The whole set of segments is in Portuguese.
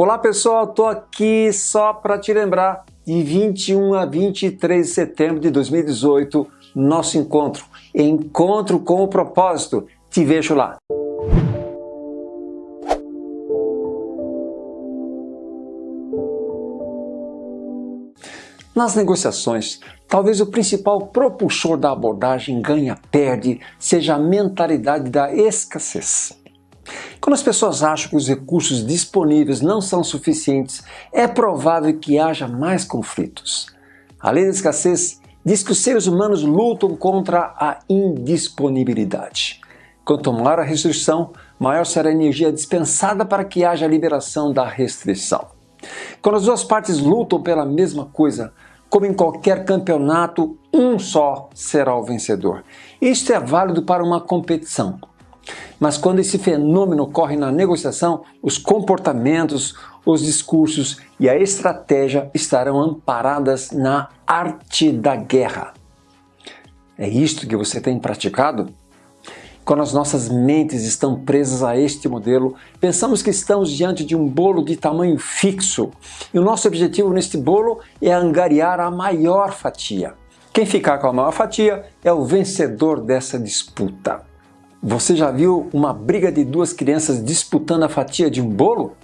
Olá pessoal, estou aqui só para te lembrar de 21 a 23 de setembro de 2018, nosso encontro. Encontro com o propósito. Te vejo lá. Nas negociações, talvez o principal propulsor da abordagem ganha-perde seja a mentalidade da escassez. Quando as pessoas acham que os recursos disponíveis não são suficientes, é provável que haja mais conflitos. A lei da escassez diz que os seres humanos lutam contra a indisponibilidade. Quanto maior a restrição, maior será a energia dispensada para que haja a liberação da restrição. Quando as duas partes lutam pela mesma coisa, como em qualquer campeonato, um só será o vencedor. Isto é válido para uma competição. Mas quando esse fenômeno ocorre na negociação, os comportamentos, os discursos e a estratégia estarão amparadas na arte da guerra. É isto que você tem praticado? Quando as nossas mentes estão presas a este modelo, pensamos que estamos diante de um bolo de tamanho fixo e o nosso objetivo neste bolo é angariar a maior fatia. Quem ficar com a maior fatia é o vencedor dessa disputa. Você já viu uma briga de duas crianças disputando a fatia de um bolo?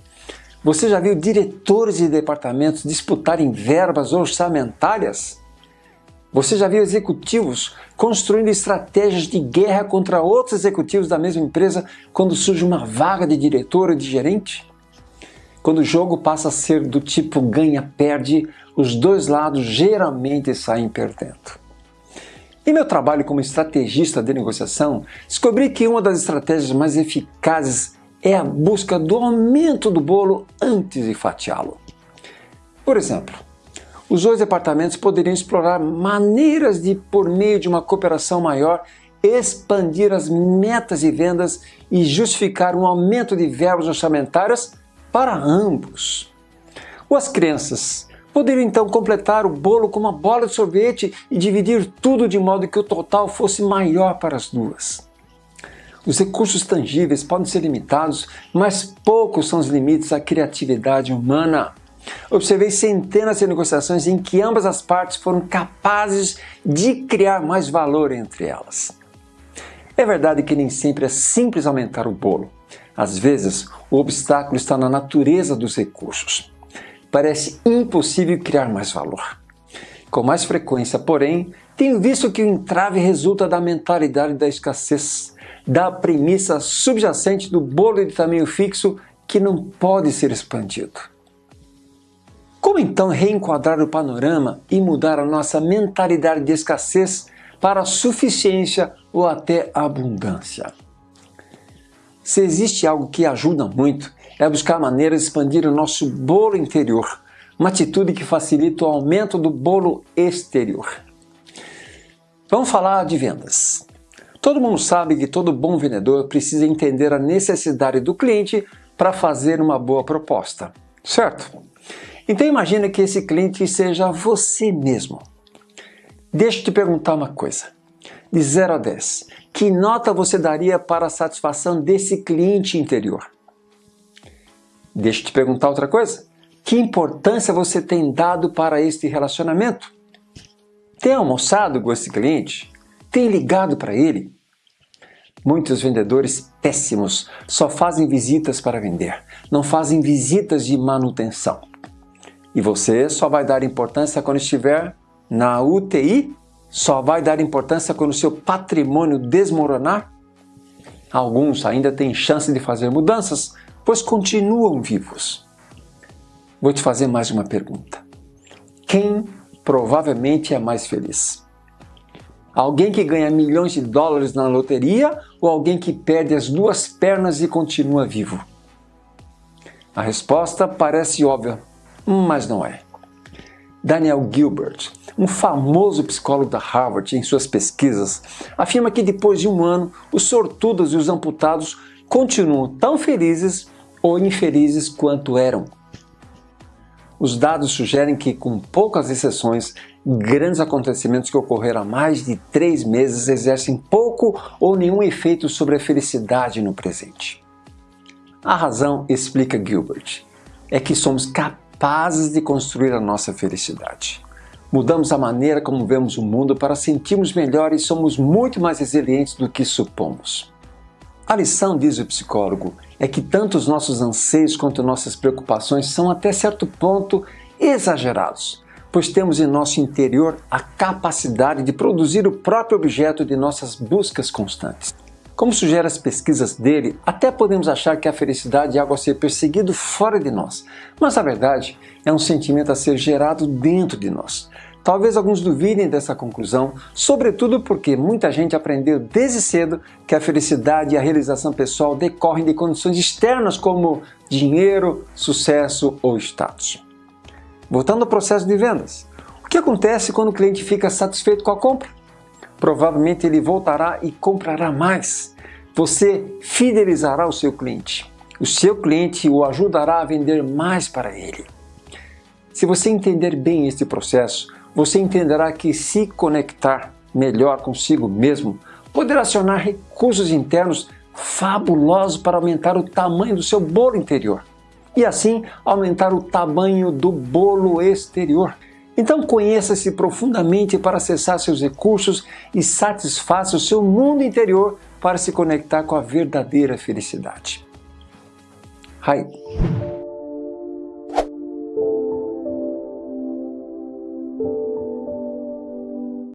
Você já viu diretores de departamentos disputarem verbas orçamentárias? Você já viu executivos construindo estratégias de guerra contra outros executivos da mesma empresa quando surge uma vaga de diretor ou de gerente? Quando o jogo passa a ser do tipo ganha-perde, os dois lados geralmente saem perdendo. Em meu trabalho como estrategista de negociação, descobri que uma das estratégias mais eficazes é a busca do aumento do bolo antes de fatiá-lo. Por exemplo, os dois departamentos poderiam explorar maneiras de, por meio de uma cooperação maior, expandir as metas de vendas e justificar um aumento de verbas orçamentárias para ambos. Ou as crianças Poderiam então completar o bolo com uma bola de sorvete e dividir tudo de modo que o total fosse maior para as duas. Os recursos tangíveis podem ser limitados, mas poucos são os limites à criatividade humana. Observei centenas de negociações em que ambas as partes foram capazes de criar mais valor entre elas. É verdade que nem sempre é simples aumentar o bolo. Às vezes, o obstáculo está na natureza dos recursos parece impossível criar mais valor. Com mais frequência, porém, tenho visto que o entrave resulta da mentalidade da escassez, da premissa subjacente do bolo de tamanho fixo que não pode ser expandido. Como então reenquadrar o panorama e mudar a nossa mentalidade de escassez para a suficiência ou até abundância? Se existe algo que ajuda muito, é buscar maneiras de expandir o nosso bolo interior, uma atitude que facilita o aumento do bolo exterior. Vamos falar de vendas. Todo mundo sabe que todo bom vendedor precisa entender a necessidade do cliente para fazer uma boa proposta, certo? Então imagine que esse cliente seja você mesmo. Deixa eu te perguntar uma coisa. De 0 a 10, que nota você daria para a satisfação desse cliente interior? Deixa eu te perguntar outra coisa. Que importância você tem dado para este relacionamento? Tem almoçado com esse cliente? Tem ligado para ele? Muitos vendedores péssimos só fazem visitas para vender, não fazem visitas de manutenção. E você só vai dar importância quando estiver na UTI? Só vai dar importância quando seu patrimônio desmoronar? Alguns ainda têm chance de fazer mudanças, pois continuam vivos. Vou te fazer mais uma pergunta. Quem provavelmente é mais feliz? Alguém que ganha milhões de dólares na loteria ou alguém que perde as duas pernas e continua vivo? A resposta parece óbvia, mas não é. Daniel Gilbert, um famoso psicólogo da Harvard, em suas pesquisas, afirma que depois de um ano, os sortudos e os amputados continuam tão felizes ou infelizes quanto eram. Os dados sugerem que, com poucas exceções, grandes acontecimentos que ocorreram há mais de três meses exercem pouco ou nenhum efeito sobre a felicidade no presente. A razão, explica Gilbert, é que somos capazes de construir a nossa felicidade. Mudamos a maneira como vemos o mundo para sentirmos melhor e somos muito mais resilientes do que supomos. A lição, diz o psicólogo, é que tanto os nossos anseios quanto nossas preocupações são até certo ponto exagerados, pois temos em nosso interior a capacidade de produzir o próprio objeto de nossas buscas constantes. Como sugerem as pesquisas dele, até podemos achar que a felicidade é algo a ser perseguido fora de nós, mas a verdade é um sentimento a ser gerado dentro de nós. Talvez alguns duvidem dessa conclusão, sobretudo porque muita gente aprendeu desde cedo que a felicidade e a realização pessoal decorrem de condições externas como dinheiro, sucesso ou status. Voltando ao processo de vendas, o que acontece quando o cliente fica satisfeito com a compra? Provavelmente ele voltará e comprará mais. Você fidelizará o seu cliente. O seu cliente o ajudará a vender mais para ele. Se você entender bem este processo, você entenderá que se conectar melhor consigo mesmo poderá acionar recursos internos fabulosos para aumentar o tamanho do seu bolo interior e assim aumentar o tamanho do bolo exterior. Então conheça-se profundamente para acessar seus recursos e satisfaça o seu mundo interior para se conectar com a verdadeira felicidade. Hi.